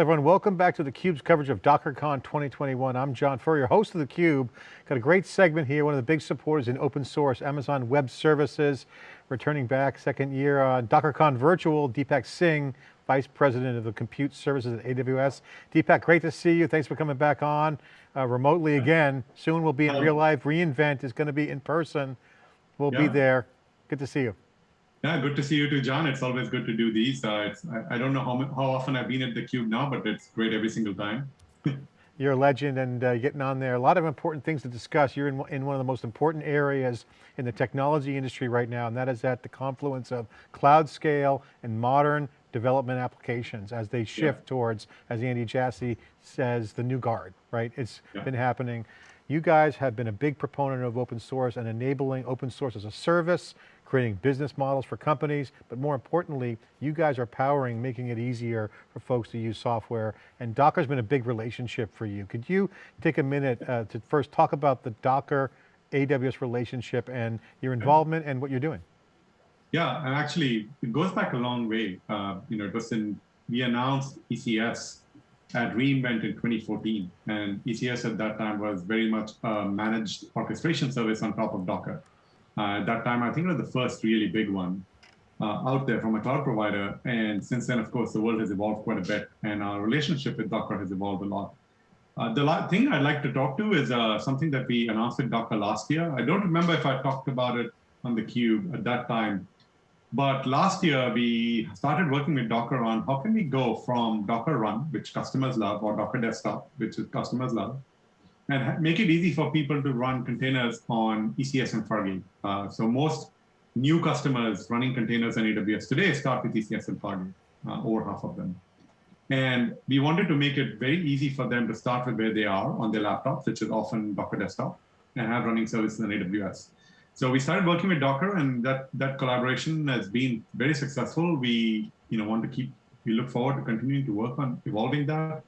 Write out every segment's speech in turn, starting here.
Hi everyone, welcome back to theCUBE's coverage of DockerCon 2021. I'm John Furrier, host of theCUBE. Got a great segment here, one of the big supporters in open source, Amazon Web Services, returning back second year on DockerCon Virtual, Deepak Singh, Vice President of the Compute Services at AWS. Deepak, great to see you. Thanks for coming back on uh, remotely again. Soon we'll be in real life. reInvent is going to be in person. We'll yeah. be there. Good to see you. Yeah, good to see you too, John. It's always good to do these. Uh, I, I, don't know how, how often I've been at the Cube now, but it's great every single time. You're a legend and uh, getting on there. A lot of important things to discuss. You're in, in one of the most important areas in the technology industry right now, and that is at the confluence of cloud scale and modern development applications as they shift yeah. towards, as Andy Jassy says, the new guard, right? It's yeah. been happening. You guys have been a big proponent of open source and enabling open source as a service, creating business models for companies, but more importantly, you guys are powering, making it easier for folks to use software, and Docker's been a big relationship for you. Could you take a minute uh, to first talk about the Docker AWS relationship and your involvement and what you're doing? Yeah, and actually, it goes back a long way. Uh, you know, it was in, we announced ECS at reInvent in 2014, and ECS at that time was very much a managed orchestration service on top of Docker. Uh, at that time, I think it was the first really big one uh, out there from a cloud provider. And since then, of course, the world has evolved quite a bit, and our relationship with Docker has evolved a lot. Uh, the thing I'd like to talk to is uh, something that we announced at Docker last year. I don't remember if I talked about it on the cube at that time, but last year we started working with Docker on how can we go from Docker Run, which customers love, or Docker Desktop, which customers love, and make it easy for people to run containers on ECS and Fargate. Uh, so most new customers running containers on AWS today start with ECS and Fargate, uh, over half of them. And we wanted to make it very easy for them to start with where they are on their laptops, which is often Docker Desktop, and have running services on AWS. So we started working with Docker, and that that collaboration has been very successful. We you know want to keep we look forward to continuing to work on evolving that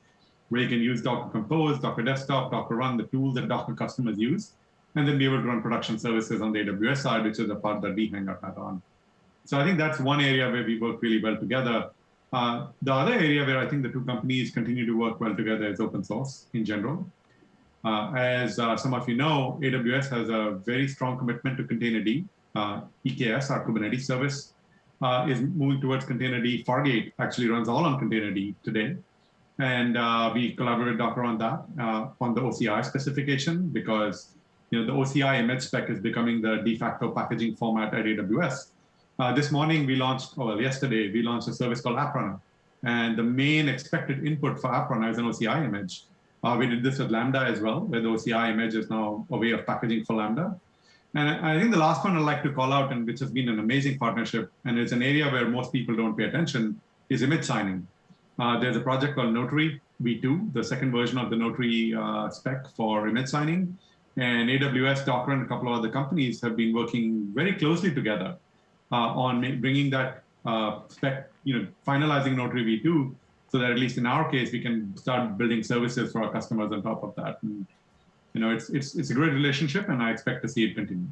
where you can use Docker Compose, Docker Desktop, Docker Run, the tools that Docker customers use, and then be able to run production services on the AWS side, which is the part that we hang our hat on. So I think that's one area where we work really well together. Uh, the other area where I think the two companies continue to work well together is open source in general. Uh, as uh, some of you know, AWS has a very strong commitment to Containerd. Uh, EKS, our Kubernetes service, uh, is moving towards Containerd. Fargate actually runs all on Containerd today. And uh, we collaborated Docker on that, uh, on the OCI specification, because you know the OCI image spec is becoming the de facto packaging format at AWS. Uh, this morning we launched, well, yesterday we launched a service called AppRunner. And the main expected input for AppRunner is an OCI image. Uh, we did this with Lambda as well, where the OCI image is now a way of packaging for Lambda. And I think the last one I'd like to call out, and which has been an amazing partnership, and it's an area where most people don't pay attention, is image signing. Uh, there's a project called Notary V2, the second version of the Notary uh, spec for image signing. And AWS, Docker, and a couple of other companies have been working very closely together uh, on bringing that uh, spec, you know, finalizing Notary V2 so that at least in our case, we can start building services for our customers on top of that. And, you know, it's, it's, it's a great relationship and I expect to see it continue.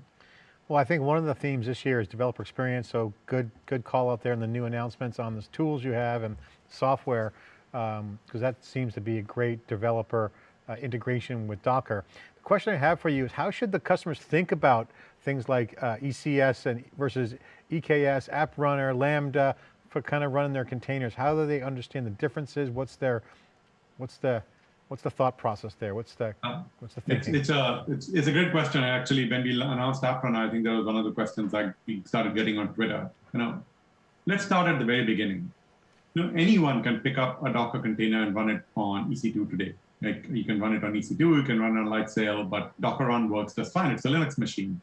Well, I think one of the themes this year is developer experience. So good, good call out there in the new announcements on the tools you have and software, because um, that seems to be a great developer uh, integration with Docker. The question I have for you is how should the customers think about things like uh, ECS and versus EKS, App Runner, Lambda, for kind of running their containers? How do they understand the differences? What's their, what's the, What's the thought process there? What's the uh, what's the thinking? It's, it's, a it's, it's a great question. Actually, when we announced AppRunner, I think that was one of the questions that we started getting on Twitter. You know, let's start at the very beginning. Know, anyone can pick up a Docker container and run it on EC2 today. Like you can run it on EC2, you can run it on Lightsail, but Docker Run works just fine. It's a Linux machine.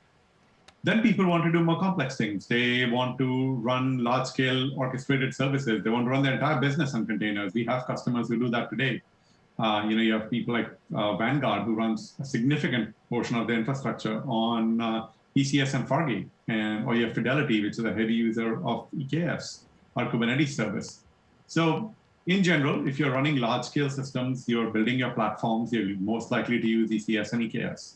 Then people want to do more complex things. They want to run large-scale orchestrated services. They want to run their entire business on containers. We have customers who do that today. Uh, you know, you have people like uh, Vanguard who runs a significant portion of their infrastructure on uh, ECS and Fargate, and or you have Fidelity, which is a heavy user of EKS, our Kubernetes service. So in general, if you're running large-scale systems, you're building your platforms, you're most likely to use ECS and EKS.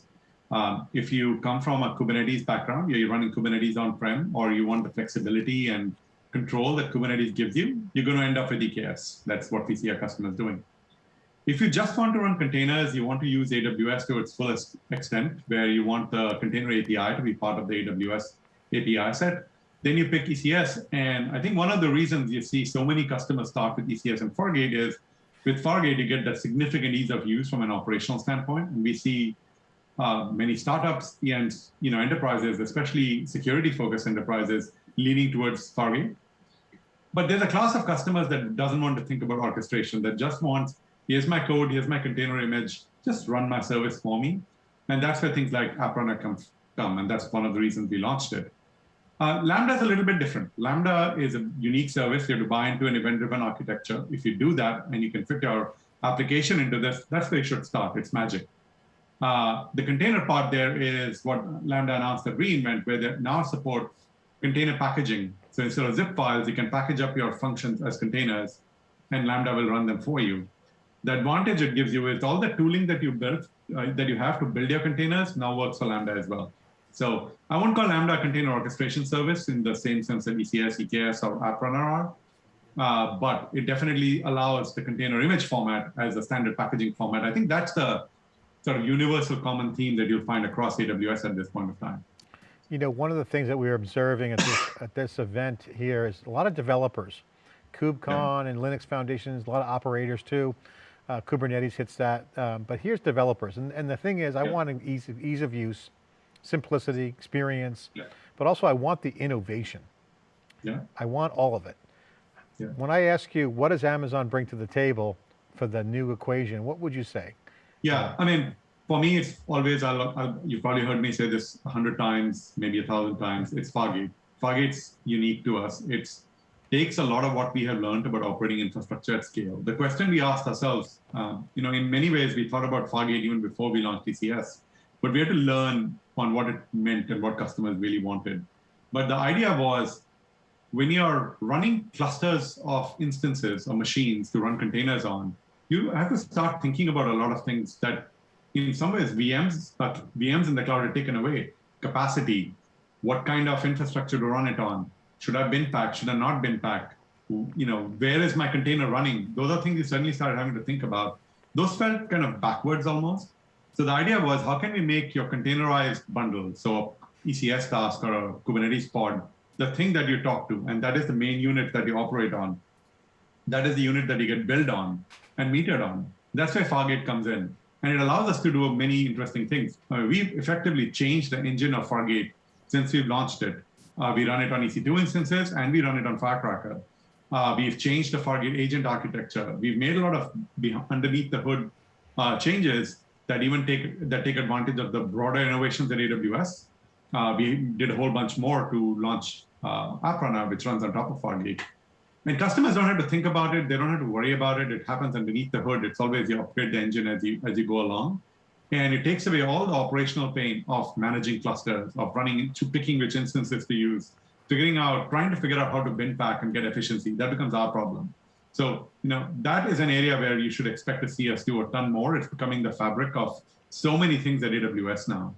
Um, if you come from a Kubernetes background, you're running Kubernetes on-prem, or you want the flexibility and control that Kubernetes gives you, you're going to end up with EKS. That's what we see our customers doing. If you just want to run containers, you want to use AWS to its fullest extent, where you want the container API to be part of the AWS API set, then you pick ECS. And I think one of the reasons you see so many customers start with ECS and Fargate is with Fargate, you get that significant ease of use from an operational standpoint. And we see uh, many startups and you know enterprises, especially security-focused enterprises, leaning towards Fargate. But there's a class of customers that doesn't want to think about orchestration, that just wants here's my code, here's my container image, just run my service for me. And that's where things like App Runner come, come and that's one of the reasons we launched it. Uh, Lambda is a little bit different. Lambda is a unique service. You have to buy into an event-driven architecture. If you do that and you can fit your application into this, that's where you should start. It's magic. Uh, the container part there is what Lambda announced at reInvent, where they now support container packaging. So instead of zip files, you can package up your functions as containers, and Lambda will run them for you the advantage it gives you is all the tooling that you built, uh, that you have to build your containers now works for Lambda as well. So I won't call Lambda a container orchestration service in the same sense that ECS, EKS, or App Runner are, uh, but it definitely allows the container image format as a standard packaging format. I think that's the sort of universal common theme that you'll find across AWS at this point of time. You know, one of the things that we are observing at this, at this event here is a lot of developers, KubeCon yeah. and Linux Foundations, a lot of operators too. Uh, Kubernetes hits that, um, but here's developers. And, and the thing is, I want an ease of, ease of use, simplicity, experience, yeah. but also I want the innovation. Yeah. I want all of it. Yeah. When I ask you, what does Amazon bring to the table for the new equation, what would you say? Yeah, I mean, for me, it's always, I'll, I'll, you've probably heard me say this a hundred times, maybe a thousand times, it's Fargate. Fargate's unique to us. It takes a lot of what we have learned about operating infrastructure at scale. The question we asked ourselves, um, you know, in many ways, we thought about Fargate even before we launched ECS, but we had to learn on what it meant and what customers really wanted. But the idea was when you're running clusters of instances or machines to run containers on, you have to start thinking about a lot of things that in some ways VMs, but uh, VMs in the cloud are taken away. Capacity, what kind of infrastructure to run it on, should I bin pack? Should I not bin pack? You know, where is my container running? Those are things you suddenly started having to think about. Those felt kind of backwards almost. So the idea was, how can we make your containerized bundle, so ECS task or a Kubernetes pod, the thing that you talk to, and that is the main unit that you operate on. That is the unit that you get built on and metered on. That's where Fargate comes in. And it allows us to do many interesting things. Uh, we've effectively changed the engine of Fargate since we've launched it. Uh, we run it on EC2 instances and we run it on Firecracker. Uh, we've changed the Fargate agent architecture. We've made a lot of underneath the hood uh, changes that even take that take advantage of the broader innovations at AWS. Uh, we did a whole bunch more to launch uh, which runs on top of Fargate. And customers don't have to think about it. They don't have to worry about it. It happens underneath the hood. It's always you upgrade the engine as you as you go along. And it takes away all the operational pain of managing clusters, of running to picking which instances to use, figuring out, trying to figure out how to bin pack and get efficiency. That becomes our problem. So, you know, that is an area where you should expect to see us do a ton more. It's becoming the fabric of so many things at AWS now.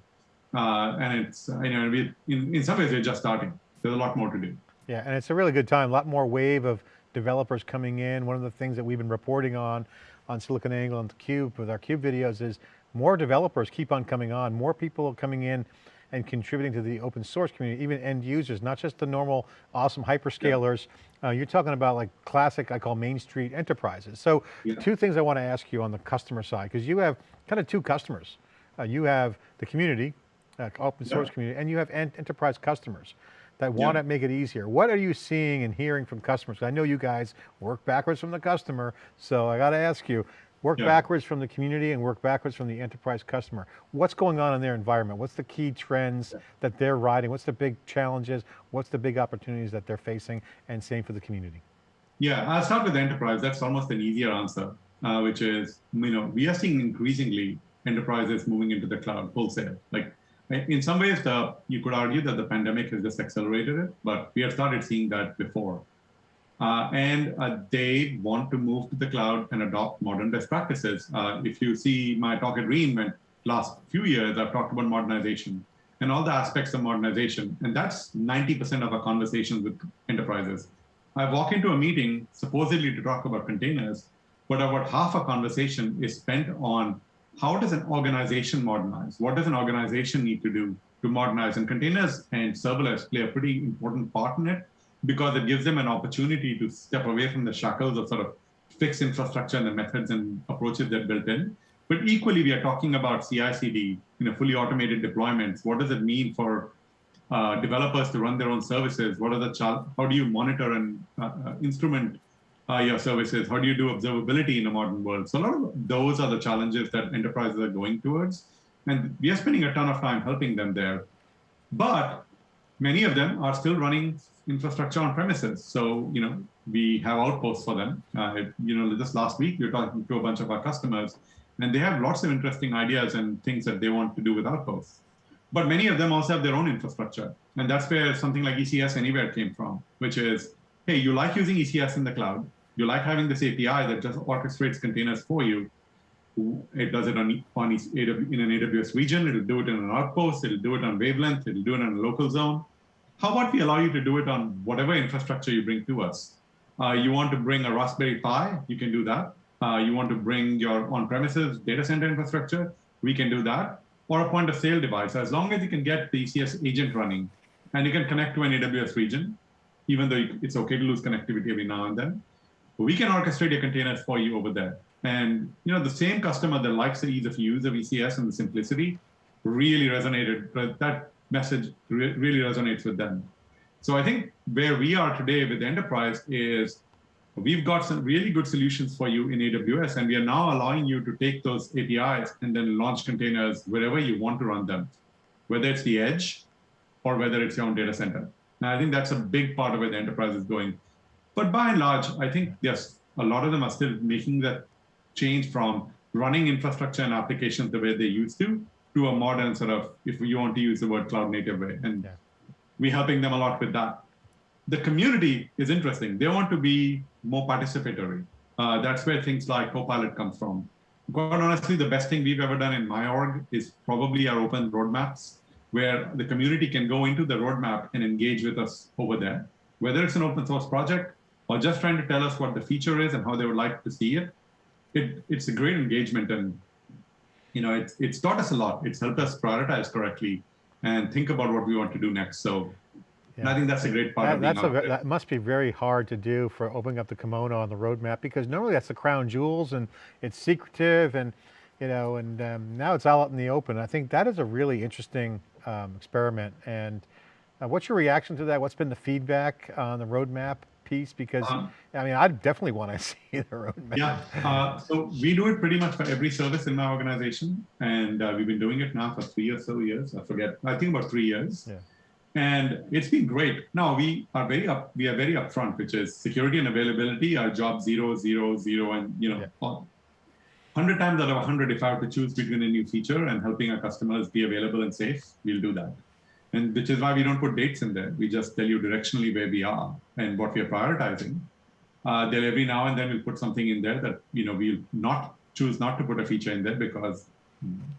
Uh, and it's, you know, we, in, in some ways we're just starting. There's a lot more to do. Yeah, and it's a really good time. A lot more wave of developers coming in. One of the things that we've been reporting on, on SiliconANGLE and theCUBE with our CUBE videos is more developers keep on coming on, more people are coming in and contributing to the open source community, even end users, not just the normal awesome hyperscalers. Yeah. Uh, you're talking about like classic, I call Main Street enterprises. So yeah. two things I want to ask you on the customer side, because you have kind of two customers. Uh, you have the community, uh, open source yeah. community, and you have enterprise customers that want to make it easier. What are you seeing and hearing from customers? I know you guys work backwards from the customer, so I got to ask you, Work yeah. backwards from the community and work backwards from the enterprise customer. What's going on in their environment? What's the key trends yeah. that they're riding? What's the big challenges? What's the big opportunities that they're facing? And same for the community. Yeah, I'll start with the enterprise. That's almost an easier answer, uh, which is, you know, we are seeing increasingly enterprises moving into the cloud wholesale. Like in some ways, the, you could argue that the pandemic has just accelerated it, but we have started seeing that before. Uh, and uh, they want to move to the cloud and adopt modern best practices. Uh, if you see my talk at reInvent last few years, I've talked about modernization and all the aspects of modernization. And that's 90% of our conversations with enterprises. I walk into a meeting supposedly to talk about containers, but about half a conversation is spent on how does an organization modernize? What does an organization need to do to modernize? And containers and serverless play a pretty important part in it because it gives them an opportunity to step away from the shackles of sort of fixed infrastructure and the methods and approaches that built in. But equally, we are talking about CI/CD, know, fully automated deployments. What does it mean for uh, developers to run their own services? What are the how do you monitor and uh, uh, instrument uh, your services? How do you do observability in a modern world? So a lot of those are the challenges that enterprises are going towards, and we are spending a ton of time helping them there. But many of them are still running infrastructure on premises. So you know we have outposts for them. Uh, you know, just last week we were talking to a bunch of our customers and they have lots of interesting ideas and things that they want to do with Outposts. But many of them also have their own infrastructure. And that's where something like ECS Anywhere came from, which is, hey, you like using ECS in the cloud. You like having this API that just orchestrates containers for you. It does it on, on in an AWS region. It'll do it in an outpost. It'll do it on wavelength. It'll do it on a local zone. How about we allow you to do it on whatever infrastructure you bring to us? Uh, you want to bring a Raspberry Pi, you can do that. Uh, you want to bring your on-premises data center infrastructure, we can do that, or a point of sale device, as long as you can get the ECS agent running and you can connect to an AWS region, even though it's okay to lose connectivity every now and then, we can orchestrate your containers for you over there. And you know, the same customer that likes the ease of use of ECS and the simplicity really resonated, that message re really resonates with them. So I think where we are today with the enterprise is We've got some really good solutions for you in AWS, and we are now allowing you to take those APIs and then launch containers wherever you want to run them, whether it's the edge or whether it's your own data center. Now, I think that's a big part of where the enterprise is going. But by and large, I think, yes, a lot of them are still making that change from running infrastructure and applications the way they used to, to a modern sort of, if you want to use the word cloud native way. And yeah. we're helping them a lot with that the community is interesting. They want to be more participatory. Uh, that's where things like Copilot comes from. Quite honestly, the best thing we've ever done in my org is probably our open roadmaps, where the community can go into the roadmap and engage with us over there. Whether it's an open source project or just trying to tell us what the feature is and how they would like to see it, it it's a great engagement and you know it's it's taught us a lot. It's helped us prioritize correctly and think about what we want to do next. So yeah. I think that's a great part that, of being a, That must be very hard to do for opening up the kimono on the roadmap because normally that's the crown jewels and it's secretive and, you know, and um, now it's all out in the open. I think that is a really interesting um, experiment. And uh, what's your reaction to that? What's been the feedback on the roadmap piece? Because, um, I mean, I definitely want to see the roadmap. Yeah, uh, so we do it pretty much for every service in my organization. And uh, we've been doing it now for three or so years. I forget, I think about three years. Yeah and it's been great. Now we are very up, we are very upfront, which is security and availability are job zero, zero, zero, and you know, yeah. 100 times out of 100, if I have to choose between a new feature and helping our customers be available and safe, we'll do that. And which is why we don't put dates in there. We just tell you directionally where we are and what we are prioritizing. Uh, then every now and then we'll put something in there that, you know, we'll not choose not to put a feature in there because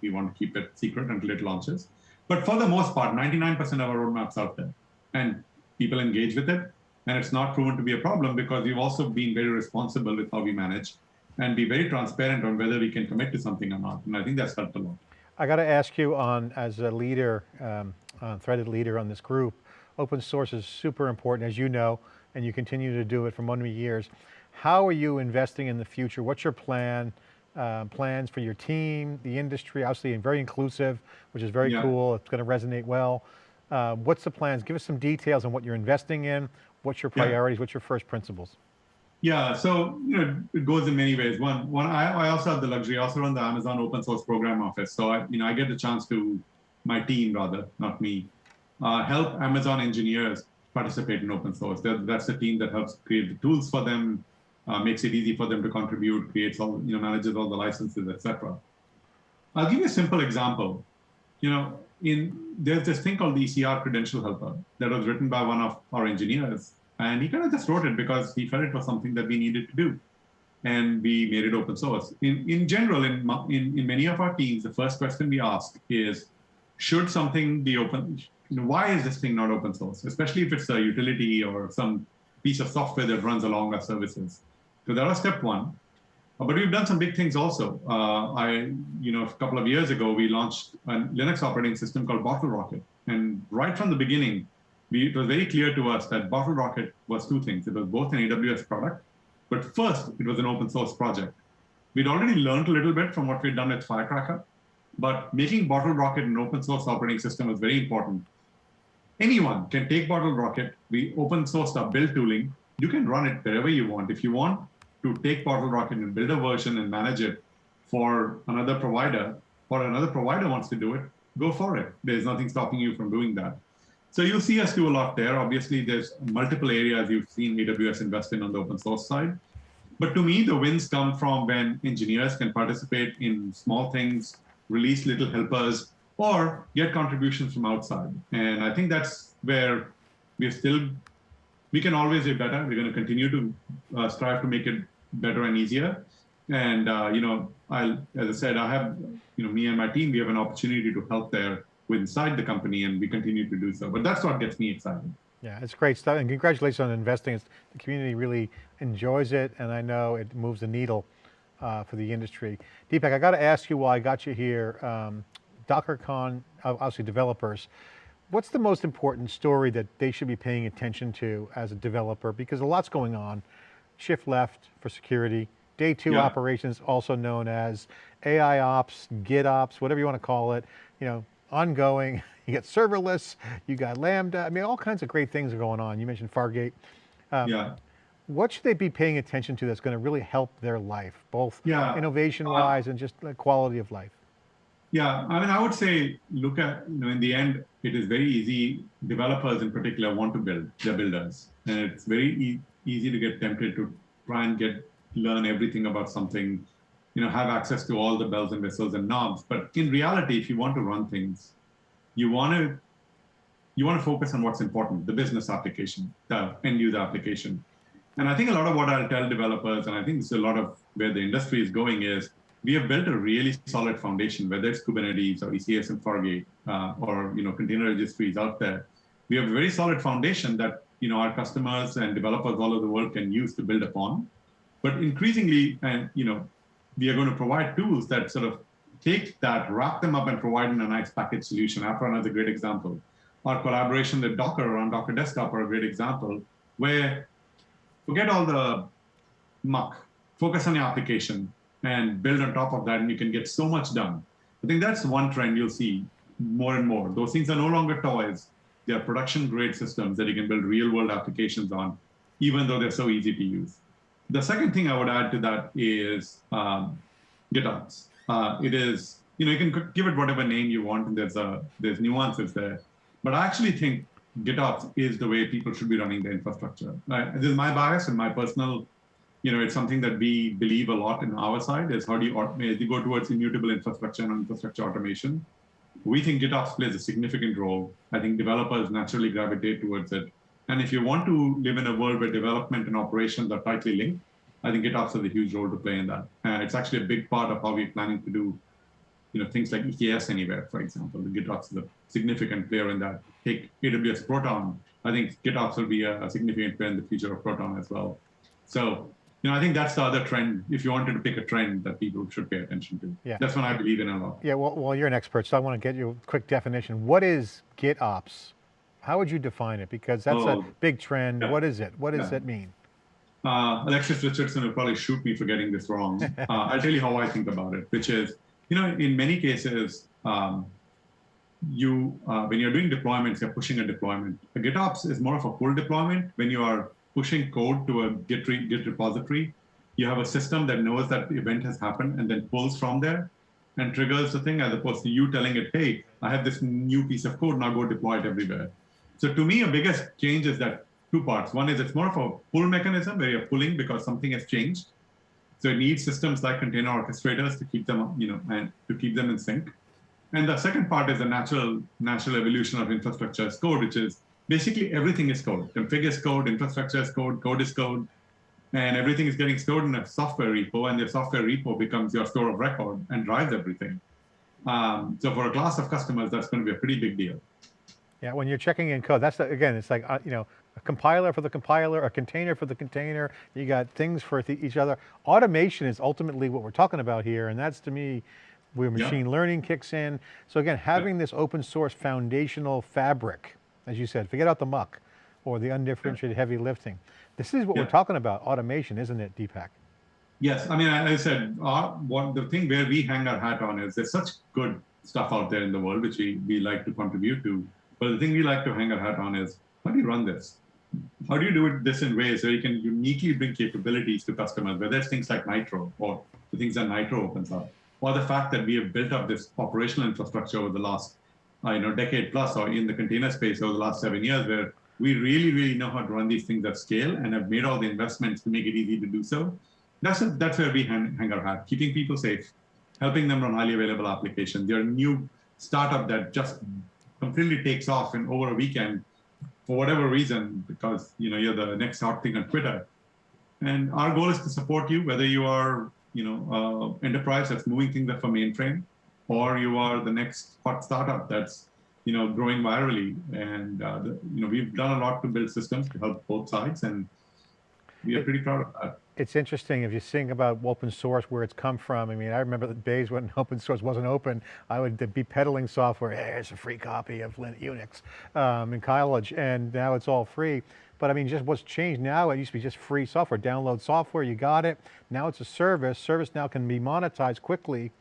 we want to keep it secret until it launches. But for the most part, 99% of our roadmaps out there, and people engage with it. And it's not proven to be a problem because we've also been very responsible with how we manage and be very transparent on whether we can commit to something or not. And I think that's helped a lot. I got to ask you on, as a leader, um, threaded leader on this group, open source is super important, as you know, and you continue to do it for many years. How are you investing in the future? What's your plan? uh, plans for your team, the industry, obviously very inclusive, which is very yeah. cool. It's going to resonate well. Uh, what's the plans? Give us some details on what you're investing in. What's your priorities? Yeah. What's your first principles? Yeah, so you know it goes in many ways. One, one, I, I also have the luxury. I also run the Amazon Open Source Program Office, so I, you know I get the chance to my team rather, not me, uh, help Amazon engineers participate in open source. That, that's the team that helps create the tools for them, uh, makes it easy for them to contribute, creates all, you know, manages all the licenses, etc. I'll give you a simple example. You know, in there's this thing called the ECR credential helper that was written by one of our engineers, and he kind of just wrote it because he felt it was something that we needed to do, and we made it open source. In in general, in in, in many of our teams, the first question we ask is, should something be open? You know, why is this thing not open source? Especially if it's a utility or some piece of software that runs along our services. So that was step one. Uh, but we've done some big things also. Uh, I, you know, a couple of years ago, we launched a Linux operating system called Bottle Rocket. And right from the beginning, we, it was very clear to us that Bottle Rocket was two things. It was both an AWS product, but first, it was an open source project. We'd already learned a little bit from what we'd done with Firecracker, but making Bottle Rocket an open source operating system was very important. Anyone can take Bottle Rocket, we open sourced our build tooling, you can run it wherever you want. If you want to take Bottle Rocket and build a version and manage it for another provider, or another provider wants to do it, go for it. There's nothing stopping you from doing that. So you'll see us do a lot there. Obviously, there's multiple areas you've seen AWS invest in on the open source side. But to me, the wins come from when engineers can participate in small things, release little helpers, or get contributions from outside. And I think that's where we're still, we can always do better. We're going to continue to uh, strive to make it better and easier. And, uh, you know, I'll, as I said, I have, you know, me and my team, we have an opportunity to help there inside the company and we continue to do so. But that's what gets me excited. Yeah, it's great stuff and congratulations on investing. It's, the community really enjoys it and I know it moves the needle uh, for the industry. Deepak, I got to ask you while I got you here, um, DockerCon, obviously developers, what's the most important story that they should be paying attention to as a developer? Because a lot's going on. Shift left for security, day two yeah. operations, also known as AI ops, GitOps, whatever you want to call it. You know, ongoing, you got serverless, you got Lambda, I mean, all kinds of great things are going on. You mentioned Fargate. Um, yeah. What should they be paying attention to that's going to really help their life, both yeah. innovation-wise uh, and just the quality of life? Yeah, I mean, I would say, look at, you know, in the end, it is very easy. Developers in particular want to build, they're builders. And it's very e easy to get tempted to try and get, learn everything about something you know, have access to all the bells and whistles and knobs. But in reality, if you want to run things, you want to you want to focus on what's important, the business application, the end user application. And I think a lot of what I'll tell developers, and I think this is a lot of where the industry is going is, we have built a really solid foundation, whether it's Kubernetes or ECS and Fargate, uh, or you know container registries out there. We have a very solid foundation that you know our customers and developers all over the world can use to build upon. But increasingly, and you know, we are going to provide tools that sort of take that, wrap them up and provide in a nice package solution. App Runner is a great example. Our collaboration with Docker around Docker Desktop are a great example where forget all the muck, focus on your application and build on top of that and you can get so much done. I think that's one trend you'll see more and more. Those things are no longer toys. They're production grade systems that you can build real world applications on, even though they're so easy to use. The second thing I would add to that is um, GitOps. Uh, it is, you know, you can give it whatever name you want, and there's a there's nuances there. But I actually think GitOps is the way people should be running the infrastructure. Right? This is my bias and my personal, you know, it's something that we believe a lot in our side is how do you as you go towards immutable infrastructure and infrastructure automation. We think GitOps plays a significant role. I think developers naturally gravitate towards it. And if you want to live in a world where development and operations are tightly linked, I think GitOps has a huge role to play in that. Uh, it's actually a big part of how we're planning to do you know, things like EKS Anywhere, for example. The GitOps is a significant player in that. Take AWS Proton. I think GitOps will be a, significant player in the future of Proton as well. So, you know, I think that's the other trend. If you wanted to pick a trend that people should pay attention to, yeah. that's one I believe in a lot. Yeah, well, well, you're an expert, so I want to get you a quick definition. What is GitOps? How would you define it? Because that's oh, a big trend. Yeah. What is it? What does yeah. it mean? Uh, Alexis Richardson will probably shoot me for getting this wrong. uh, I'll tell you how I think about it, which is, you know, in many cases, um, you uh, when you're doing deployments, you're pushing a deployment. A GitOps is more of a pull deployment. When you are pushing code to a Git, re Git repository, you have a system that knows that the event has happened and then pulls from there and triggers the thing as opposed to you telling it, hey, I have this new piece of code, now go deploy it everywhere. So to me, a biggest change is that two parts. One is it's more of a pull mechanism where you're pulling because something has changed. So it needs systems like container orchestrators to keep them, you know, and to keep them in sync. And the second part is the natural, natural evolution of infrastructure as code, which is basically everything is code. Config is code, infrastructure is code, code is code, and everything is getting stored in a software repo, and your software repo becomes your store of record and drives everything. Um, so for a class of customers, that's going to be a pretty big deal. Yeah, when you're checking in code, that's the, again, it's like, uh, you know, a compiler for the compiler, a container for the container, you got things for each other. Automation is ultimately what we're talking about here, and that's to me, where Yeah. machine learning kicks in. So again, having this open source foundational fabric, as you said, forget out the muck or the undifferentiated heavy lifting. This is what we're talking about, automation, isn't it, Deepak? Yes, I mean, I, I said, our, what the thing where we hang our hat on is there's such good stuff out there in the world which we, we like to contribute to. But the thing we like to hang our hat on is how do you run this? How do you do it this in ways where you can uniquely bring capabilities to customers, whether it's things like Nitro or the things that Nitro opens up, or the fact that we have built up this operational infrastructure over the last uh, you know decade plus, or in the container space over the last seven years, where we really, really know how to run these things at scale and have made all the investments to make it easy to do so. That's a, that's where we hang, hang our hat, keeping people safe, helping them run highly available applications. They're a new startup that just completely takes off in over a weekend for whatever reason, because you know you're the next hot thing on Twitter. And our goal is to support you, whether you are you know uh, enterprise that's moving things up from mainframe, or you are the next hot startup that's you know growing virally. And uh, the, you know we've done a lot to build systems to help both sides, and we are pretty proud of that. It's interesting if you think about open source, where it's come from. I mean, I remember the days when open source wasn't open, I would be peddling software, hey, it's a free copy of Linux Unix um, in college, and now it's all free. But I mean, just what's changed now, it used to be just free software, download software, you got it. Now it's a service, service now can be monetized quickly.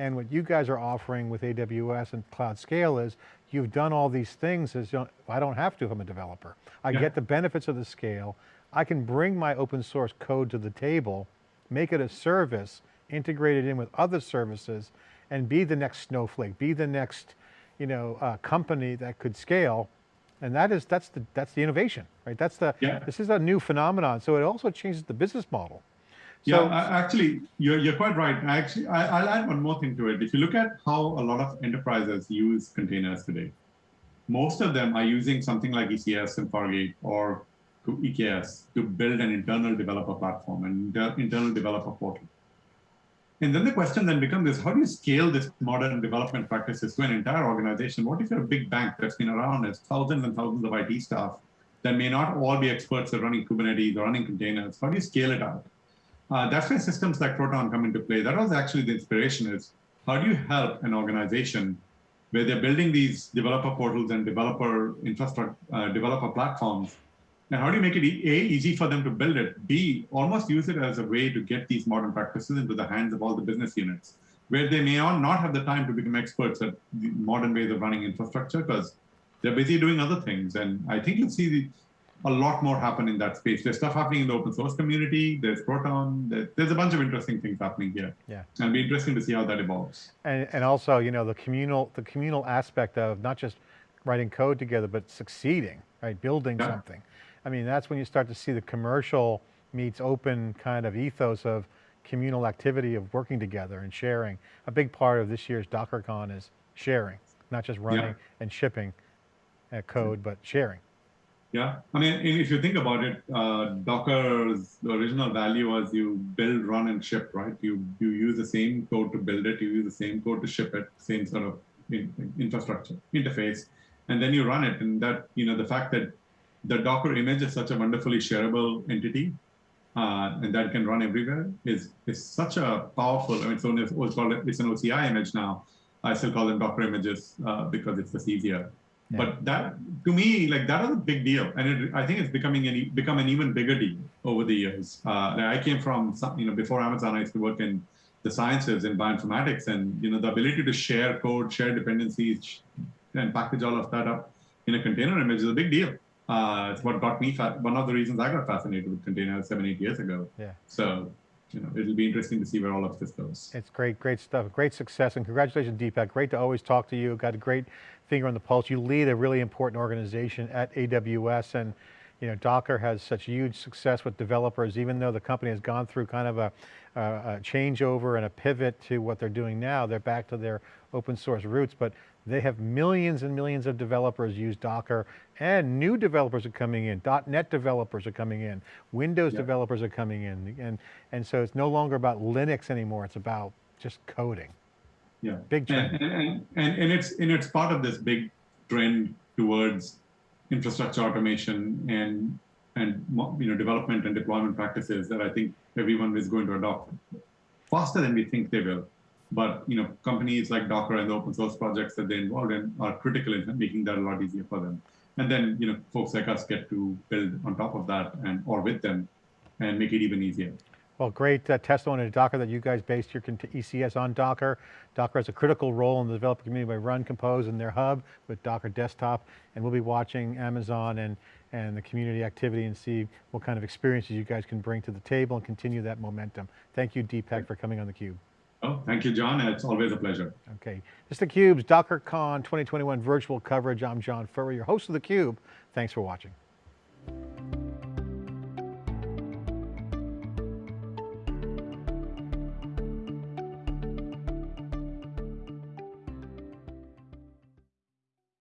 And what you guys are offering with AWS and Cloud Scale is, you've done all these things as, you know, I don't have to if I'm a developer. I Yeah. get the benefits of the scale. I can bring my open source code to the table, make it a service, integrate it in with other services, and be the next Snowflake, be the next, you know, uh, company that could scale. And that is, that's the, that's the innovation, right? That's the, Yeah. this is a new phenomenon. So it also changes the business model. Yeah, So- I- actually, you're, you're quite right. I actually, I, I'll add one more thing to it. If you look at how a lot of enterprises use containers today, most of them are using something like ECS and Fargate or to EKS to build an internal developer platform and inter- internal developer portal. And then the question then becomes is how do you scale this modern development practices to an entire organization? What if you're a big bank that's been around as thousands and thousands of IT staff that may not all be experts at running Kubernetes or running containers? How do you scale it out? Uh, that's where systems like Proton come into play. That was actually the inspiration is how do you help an organization where they're building these developer portals and developer infrastructure, uh, developer platforms, and how do you make it e- A, easy for them to build it, B, almost use it as a way to get these modern practices into the hands of all the business units, where they may not have the time to become experts at the modern ways of running infrastructure because they're busy doing other things. And I think you'll see the, a lot more happen in that space. There's stuff happening in the open source community. There's Proton. There, there's a bunch of interesting things happening here. Yeah. And it'll be interesting to see how that evolves. And, and also, you know, the communal, the communal aspect of not just writing code together, but succeeding, right? Building Yeah. something. I mean, that's when you start to see the commercial meets open kind of ethos of communal activity of working together and sharing. A big part of this year's DockerCon is sharing, not just running and shipping uh, code, but sharing. Yeah, I mean, if you think about it, uh, Docker's original value was you build, run, and ship, right? You you use the same code to build it, you use the same code to ship it, same sort of in, infrastructure interface, and then you run it. And that you know the fact that the Docker image is such a wonderfully shareable entity, uh, and that can run everywhere is is such a powerful. I mean, it's, it's called it's an OCI image now. I still call them Docker images uh, because it's just easier. Yeah. But that, to me, like that was a big deal, and it, I think it's becoming an become an even bigger deal over the years. Uh, like I came from, some, you know, before Amazon, I used to work in the sciences in bioinformatics, and you know, the ability to share code, share dependencies, and package all of that up in a container image is a big deal. Uh, it's what got me fa- one of the reasons I got fascinated with containers seven, eight years ago. Yeah. So, you know, it'll be interesting to see where all of this goes. It's great, great stuff. Great success and congratulations, Deepak. Great to always talk to you. Got a great finger on the pulse. You lead a really important organization at AWS and you know, Docker has such huge success with developers, even though the company has gone through kind of a, a, a changeover and a pivot to what they're doing now. They're back to their open source roots, but they have millions and millions of developers use Docker and new developers are coming in. .NET developers are coming in. Windows Yeah. developers are coming in. And, and so it's no longer about Linux anymore. It's about just coding. Yeah. Big trend. And, and, and, and it's and it's part of this big trend towards infrastructure automation and and you know development and deployment practices that I think everyone is going to adopt faster than we think they will. But you know, companies like Docker and the open source projects that they're involved in are critical in making that a lot easier for them. And then you know, folks like us get to build on top of that and or with them, and make it even easier. Well, great uh, testimony to Docker that you guys based your ECS on Docker. Docker has a critical role in the developer community by Run Compose in their hub with Docker Desktop, and we'll be watching Amazon and, and the community activity and see what kind of experiences you guys can bring to the table and continue that momentum. Thank you, Deepak, for coming on theCUBE. Oh, thank you, John. It's always a pleasure. Okay. This is theCUBE's DockerCon 2021 virtual coverage. I'm John Furrier, host of theCUBE. Thanks for watching.